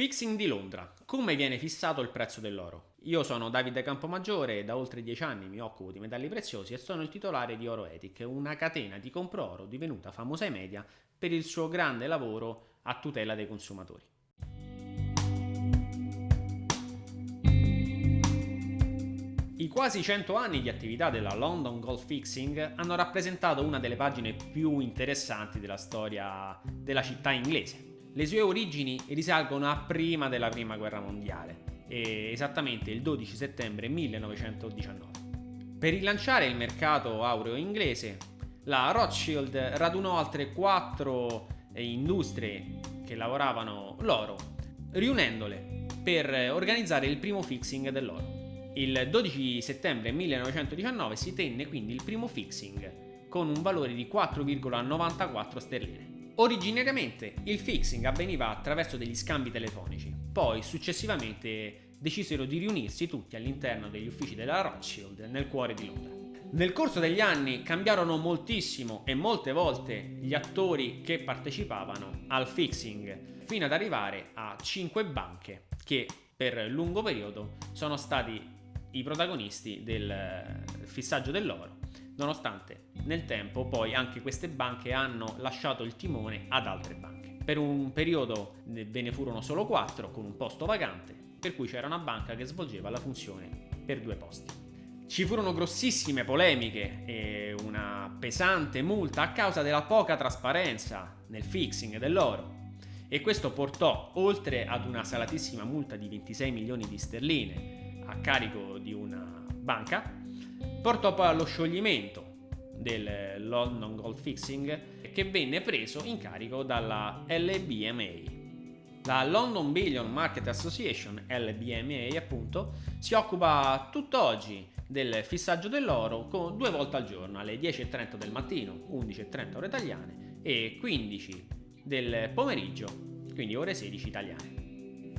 Fixing di Londra. Come viene fissato il prezzo dell'oro? Io sono Davide Campomaggiore e da oltre dieci anni mi occupo di metalli preziosi e sono il titolare di Oro Ethic, una catena di compro oro divenuta famosa ai media per il suo grande lavoro a tutela dei consumatori. I quasi 100 anni di attività della London Gold Fixing hanno rappresentato una delle pagine più interessanti della storia della città inglese. Le sue origini risalgono a prima della prima guerra mondiale, esattamente il 12 settembre 1919. Per rilanciare il mercato aureo inglese, la Rothschild radunò altre quattro eh, industrie che lavoravano l'oro, riunendole per organizzare il primo fixing dell'oro. Il 12 settembre 1919 si tenne quindi il primo fixing con un valore di 4,94 sterline. Originariamente il fixing avveniva attraverso degli scambi telefonici, poi successivamente decisero di riunirsi tutti all'interno degli uffici della Rothschild nel cuore di Londra. Nel corso degli anni cambiarono moltissimo e molte volte gli attori che partecipavano al fixing, fino ad arrivare a 5 banche che per lungo periodo sono stati i protagonisti del fissaggio dell'oro nonostante nel tempo poi anche queste banche hanno lasciato il timone ad altre banche. Per un periodo ve ne furono solo quattro con un posto vacante, per cui c'era una banca che svolgeva la funzione per due posti. Ci furono grossissime polemiche e una pesante multa a causa della poca trasparenza nel fixing dell'oro e questo portò, oltre ad una salatissima multa di 26 milioni di sterline a carico di una banca, portò poi allo scioglimento del London Gold Fixing che venne preso in carico dalla LBMA. La London Billion Market Association, LBMA appunto, si occupa tutt'oggi del fissaggio dell'oro due volte al giorno, alle 10.30 del mattino, 11.30 ore italiane e 15 del pomeriggio, quindi ore 16 italiane.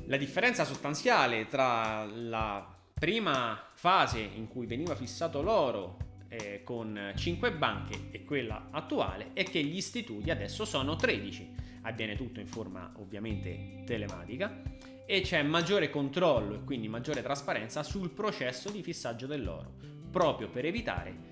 La differenza sostanziale tra la prima fase in cui veniva fissato l'oro eh, con 5 banche e quella attuale è che gli istituti adesso sono 13. Avviene tutto in forma ovviamente telematica e c'è maggiore controllo e quindi maggiore trasparenza sul processo di fissaggio dell'oro, proprio per evitare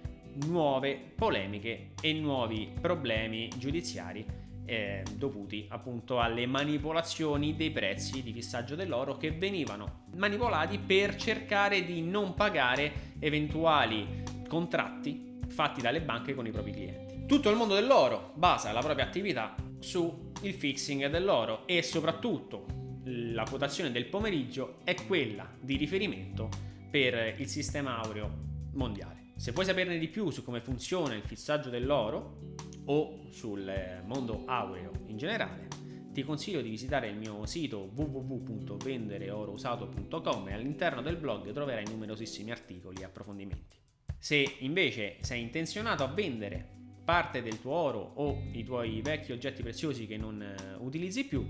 nuove polemiche e nuovi problemi giudiziari eh, dovuti appunto alle manipolazioni dei prezzi di fissaggio dell'oro che venivano manipolati per cercare di non pagare eventuali contratti fatti dalle banche con i propri clienti. Tutto il mondo dell'oro basa la propria attività sul fixing dell'oro e soprattutto la quotazione del pomeriggio è quella di riferimento per il sistema aureo mondiale. Se vuoi saperne di più su come funziona il fissaggio dell'oro o sul mondo aureo in generale, ti consiglio di visitare il mio sito www.vendereorousato.com e all'interno del blog troverai numerosissimi articoli e approfondimenti. Se invece sei intenzionato a vendere parte del tuo oro o i tuoi vecchi oggetti preziosi che non eh, utilizzi più,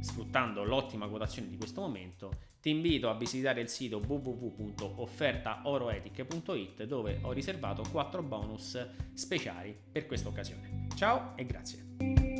sfruttando l'ottima quotazione di questo momento, ti invito a visitare il sito www.offertaoroetic.it dove ho riservato 4 bonus speciali per questa occasione. Ciao e grazie!